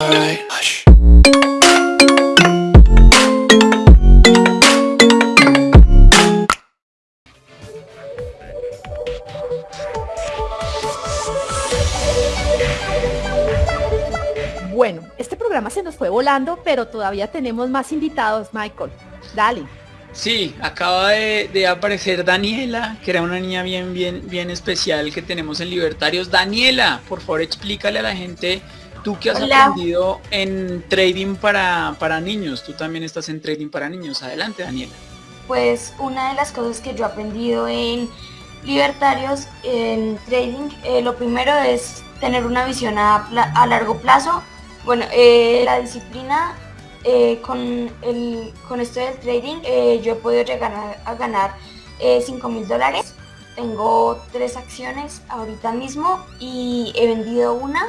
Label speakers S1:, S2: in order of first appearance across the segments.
S1: Bueno, este programa se nos fue volando, pero todavía tenemos más invitados, Michael. Dale.
S2: Sí, acaba de, aparecer Daniela, que era una niña bien, bien, bien especial que tenemos en Libertarios. Daniela, por favor explícale a la gente, tú que has aprendido en trading para, para niños, tú también estás en trading para niños. Adelante, Daniela.
S3: Pues una de las cosas que yo he aprendido en Libertarios, en trading, eh, lo primero es tener una visión a, a largo plazo. Bueno, eh, la disciplina eh, con, el, con esto del trading yo he podido llegar a, ganar 5 mil dólares. Tengo tres acciones ahorita mismo y he vendido una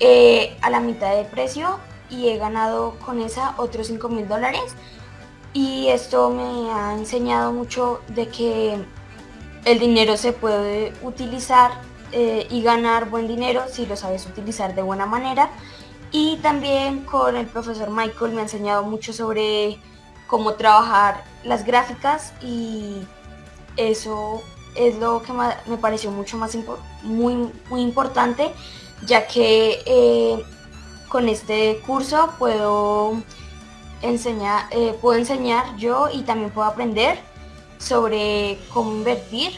S3: a la mitad de precio y he ganado con esa otros 5 mil dólares. Y esto me ha enseñado mucho de que el dinero se puede utilizar y ganar buen dinero si lo sabes utilizar de buena manera y también con el profesor Michael me ha enseñado mucho sobre cómo trabajar las gráficas y eso es lo que me pareció mucho más muy, muy importante ya que eh, con este curso puedo enseñar, eh, puedo enseñar yo y también puedo aprender sobre cómo invertir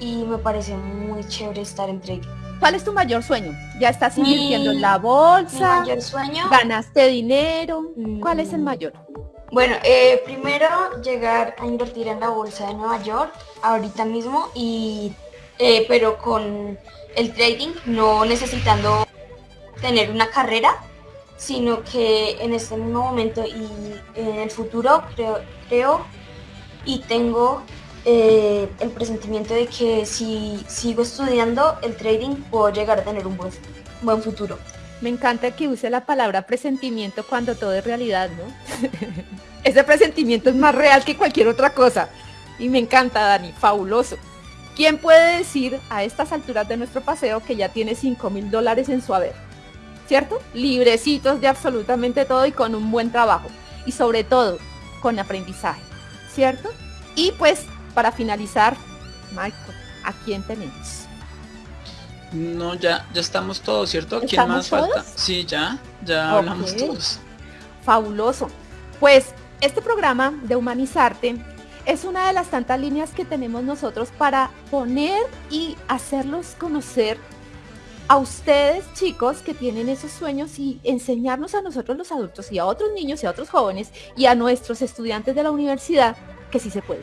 S3: y me parece muy chévere estar en trading.
S1: ¿Cuál es tu mayor sueño? ¿Ya estás invirtiendo en la bolsa?
S3: Mi mayor sueño.
S1: ¿Ganaste dinero? ¿Cuál es el mayor?
S3: Bueno, eh, primero llegar a invertir en la bolsa de Nueva York ahorita mismo y eh, pero con el trading no necesitando tener una carrera sino que en este mismo momento y en el futuro creo, creo y tengo eh, el presentimiento de que si sigo estudiando el trading puedo llegar a tener un buen, buen futuro.
S1: Me encanta que use la palabra presentimiento cuando todo es realidad, ¿no? Ese presentimiento es más real que cualquier otra cosa. Y me encanta, Dani, fabuloso. ¿Quién puede decir a estas alturas de nuestro paseo que ya tiene 5 mil dólares en su haber? ¿Cierto? Librecitos de absolutamente todo y con un buen trabajo. Y sobre todo, con aprendizaje. ¿Cierto? Y pues para finalizar, Michael, ¿a quién tenemos?
S2: No, ya, ya estamos todos, ¿cierto? ¿Quién más falta? Sí, ya, ya hablamos todos.
S1: Fabuloso. Pues este programa de Humanizarte es una de las tantas líneas que tenemos nosotros para poner y hacerlos conocer a ustedes chicos que tienen esos sueños y enseñarnos a nosotros los adultos y a otros niños y a otros jóvenes y a nuestros estudiantes de la universidad que sí se puede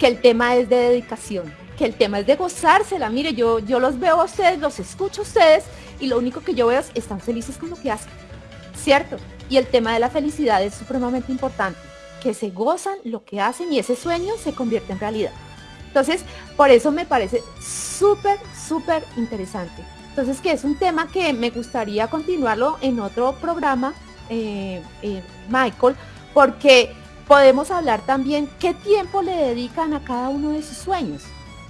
S1: que el tema es de dedicación, que el tema es de gozársela. Mire, yo, yo los veo a ustedes, los escucho a ustedes y lo único que yo veo es están felices con lo que hacen. ¿Cierto? Y el tema de la felicidad es supremamente importante, que se gozan lo que hacen y ese sueño se convierte en realidad. Entonces, por eso me parece súper, súper interesante. Entonces, que es un tema que me gustaría continuarlo en otro programa, eh, eh, Michael, porque podemos hablar también qué tiempo le dedican a cada uno de sus sueños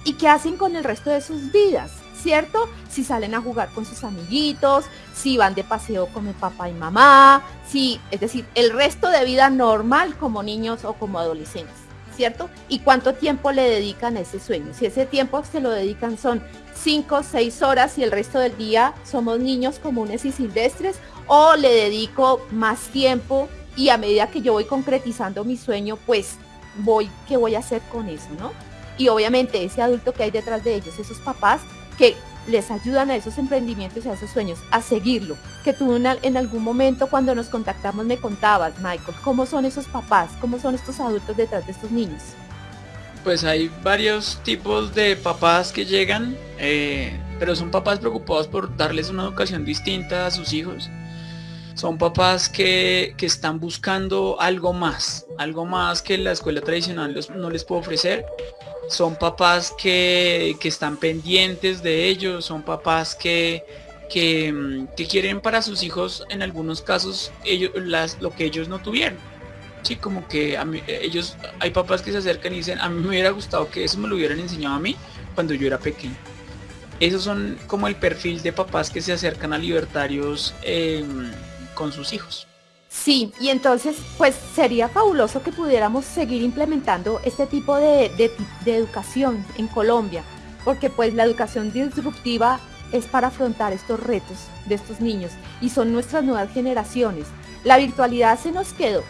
S1: y qué hacen con el resto de sus vidas, ¿cierto? Si salen a jugar con sus amiguitos, si van de paseo con el papá y mamá, si, es decir, el resto de vida normal como niños o como adolescentes, ¿cierto? Y cuánto tiempo le dedican a ese sueño. Si ese tiempo se lo dedican son 5, 6 horas y el resto del día somos niños comunes y silvestres, o le dedico más tiempo y a medida que yo voy concretizando mi sueño, pues voy, ¿qué voy a hacer con eso, no? Y obviamente ese adulto que hay detrás de ellos, esos papás que les ayudan a esos emprendimientos y a esos sueños, a seguirlo. Que tú en, algún momento cuando nos contactamos me contabas, Michael, ¿cómo son esos papás? ¿Cómo son estos adultos detrás de estos niños?
S2: Pues hay varios tipos de papás que llegan, eh, pero son papás preocupados por darles una educación distinta a sus hijos son papás que, están buscando algo más, algo más que la escuela tradicional no les puede ofrecer. Son papás que, están pendientes de ellos, son papás que, que, quieren para sus hijos en algunos casos ellos, las, lo que ellos no tuvieron. Sí, como que a ellos, hay papás que se acercan y dicen, a mí me hubiera gustado que eso me lo hubieran enseñado a mí cuando yo era pequeño. Esos son como el perfil de papás que se acercan a libertarios. Em, con sus hijos.
S1: Sí, y entonces pues sería fabuloso que pudiéramos seguir implementando este tipo de, educación en Colombia, porque pues la educación disruptiva es para afrontar estos retos de estos niños y son nuestras nuevas generaciones. La virtualidad se nos quedó,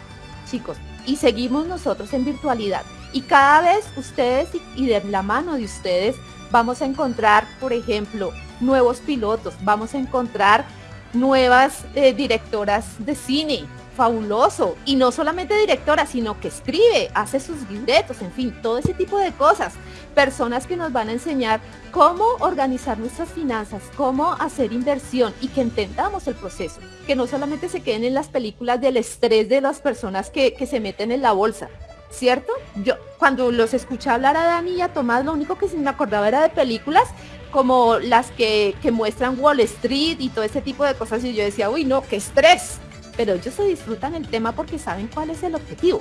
S1: chicos, y seguimos nosotros en virtualidad. Y cada vez ustedes y de la mano de ustedes vamos a encontrar, por ejemplo, nuevos pilotos, vamos a encontrar nuevas eh, directoras de cine, fabuloso. Y no solamente directora, sino que escribe, hace sus libretos, en fin, todo ese tipo de cosas. Personas que nos van a enseñar cómo organizar nuestras finanzas, cómo hacer inversión y que entendamos el proceso. Que no solamente se queden en las películas del estrés de las personas que, que se meten en la bolsa. ¿Cierto? Yo cuando los escuché hablar a Dani y a Tomás, lo único que se me acordaba era de películas como las que, muestran Wall Street y todo ese tipo de cosas y yo decía, uy, no, qué estrés. Pero ellos se disfrutan el tema porque saben cuál es el objetivo,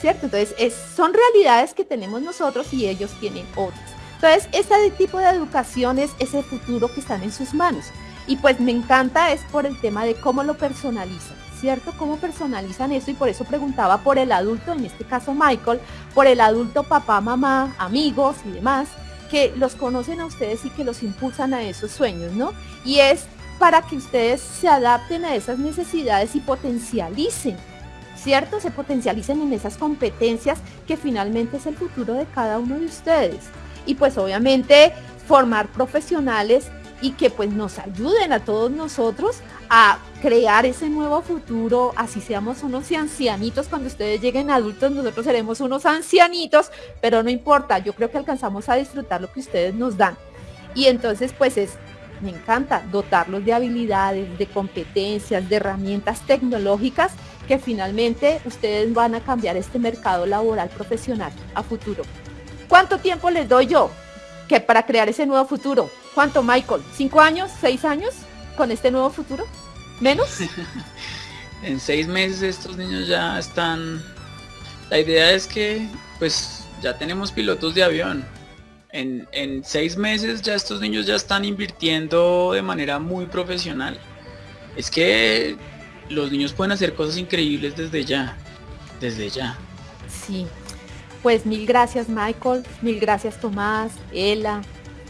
S1: ¿cierto? Entonces, es, son realidades que tenemos nosotros y ellos tienen otras. Entonces, este tipo de educación es ese futuro que están en sus manos. Y pues me encanta es por el tema de cómo lo personalizan, ¿cierto? Cómo personalizan eso y por eso preguntaba por el adulto, en este caso Michael, por el adulto papá, mamá, amigos y demás, que los conocen a ustedes y que los impulsan a esos sueños, ¿no? Y es para que ustedes se adapten a esas necesidades y potencialicen, ¿cierto? Se potencialicen en esas competencias que finalmente es el futuro de cada uno de ustedes. Y pues obviamente formar profesionales y que pues nos ayuden a todos nosotros a crear ese nuevo futuro, así seamos unos ancianitos, cuando ustedes lleguen adultos, nosotros seremos unos ancianitos, pero no importa, yo creo que alcanzamos a disfrutar lo que ustedes nos dan. Y entonces pues es, me encanta dotarlos de habilidades, de competencias, de herramientas tecnológicas que finalmente ustedes van a cambiar este mercado laboral profesional a futuro. ¿Cuánto tiempo les doy yo? Que para crear ese nuevo futuro. ¿Cuánto, Michael? ¿Cinco años? ¿Seis años? con este nuevo futuro? ¿Menos?
S2: en seis meses estos niños ya están... La idea es que pues ya tenemos pilotos de avión. En, en seis meses ya estos niños ya están invirtiendo de manera muy profesional. Es que los niños pueden hacer cosas increíbles desde ya. Desde ya.
S1: Sí. Pues mil gracias Michael, mil gracias Tomás, Ela,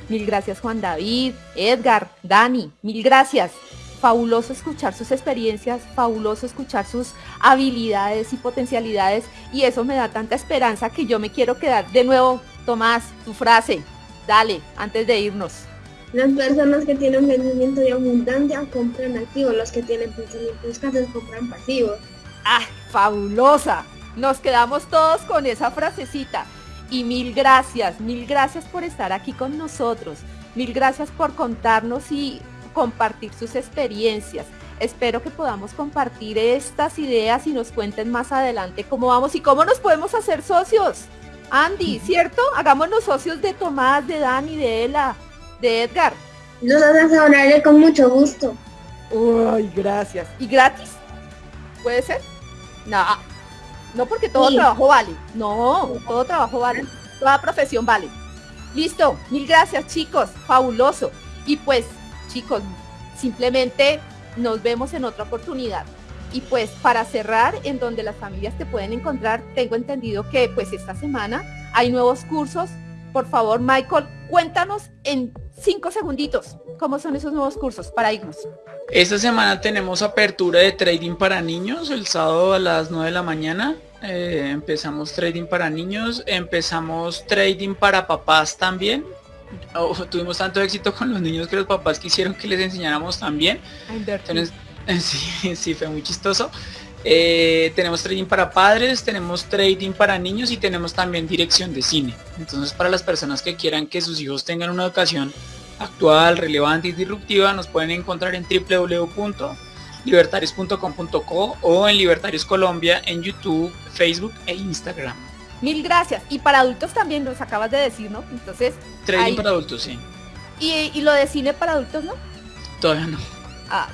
S1: Mil gracias Juan David, Edgar, Dani, mil gracias. Fabuloso escuchar sus experiencias, fabuloso escuchar sus habilidades y potencialidades y eso me da tanta esperanza que yo me quiero quedar. De nuevo, Tomás, tu frase, dale, antes de irnos.
S4: Las personas que tienen pensamiento de abundancia compran activos, los que tienen pensamiento escasos compran pasivos.
S1: ¡Ah, fabulosa! Nos quedamos todos con esa frasecita. Y mil gracias, mil gracias por estar aquí con nosotros. Mil gracias por contarnos y compartir sus experiencias. Espero que podamos compartir estas ideas y nos cuenten más adelante cómo vamos y cómo nos podemos hacer socios. Andy, ¿cierto? Hagámonos socios de Tomás, de Dani, de Ela, de Edgar.
S4: Los asesoraré con mucho gusto.
S1: Uy, gracias. ¿Y gratis? ¿Puede ser? No, no porque todo trabajo vale. No, todo trabajo vale. Toda profesión vale. Listo. Mil gracias, chicos. Fabuloso. Y pues, chicos, simplemente nos vemos en otra oportunidad. Y pues para cerrar, en donde las familias te pueden encontrar, tengo entendido que pues esta semana hay nuevos cursos. Por favor, Michael, cuéntanos en cinco segunditos cómo son esos nuevos cursos para irnos.
S2: Esta semana tenemos apertura de trading para niños el sábado a las 9 de la mañana. Eh, empezamos trading para niños, empezamos trading para papás también. Oh, tuvimos tanto éxito con los niños que los papás quisieron que les enseñáramos también. Entonces, sí, sí, fue muy chistoso. Eh, tenemos trading para padres, tenemos trading para niños y tenemos también dirección de cine. Entonces para las personas que quieran que sus hijos tengan una educación actual, relevante y disruptiva, nos pueden encontrar en www libertarios.com.co o en Libertarios Colombia en YouTube, Facebook e Instagram.
S1: Mil gracias. Y para adultos también nos acabas de decir, ¿no? Entonces.
S2: Trading para adultos, sí.
S1: ¿Y, lo de cine para adultos, no?
S2: Todavía no.
S1: Ah,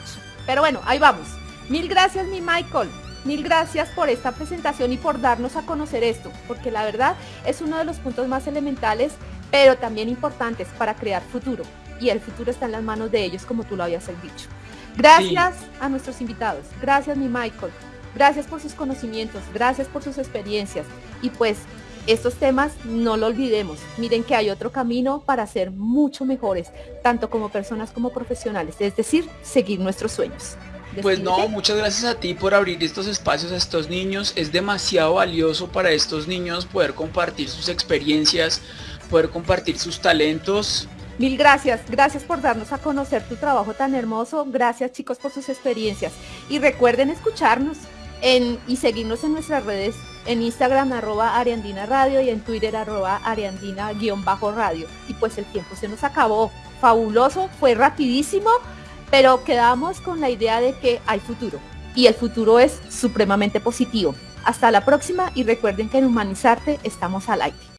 S1: pero bueno, ahí vamos. Mil gracias, mi Michael. Mil gracias por esta presentación y por darnos a conocer esto, porque la verdad es uno de los puntos más elementales, pero también importantes para crear futuro. Y el futuro está en las manos de ellos, como tú lo habías dicho. Gracias a nuestros invitados. Gracias, mi Michael. Gracias por sus conocimientos. Gracias por sus experiencias. Y pues estos temas no lo olvidemos. Miren que hay otro camino para ser mucho mejores, tanto como personas como profesionales. Es decir, seguir nuestros sueños.
S2: Pues no, muchas gracias a ti por abrir estos espacios a estos niños. Es demasiado valioso para estos niños poder compartir sus experiencias, poder compartir sus talentos.
S1: Mil gracias, gracias por darnos a conocer tu trabajo tan hermoso. Gracias chicos por sus experiencias. Y recuerden escucharnos en, y seguirnos en nuestras redes, en Instagram arroba Ariandina Radio y en Twitter arroba Ariandina-radio. Y pues el tiempo se nos acabó. Fabuloso, fue rapidísimo pero quedamos con la idea de que hay futuro y el futuro es supremamente positivo. Hasta la próxima y recuerden que en Humanizarte estamos al aire.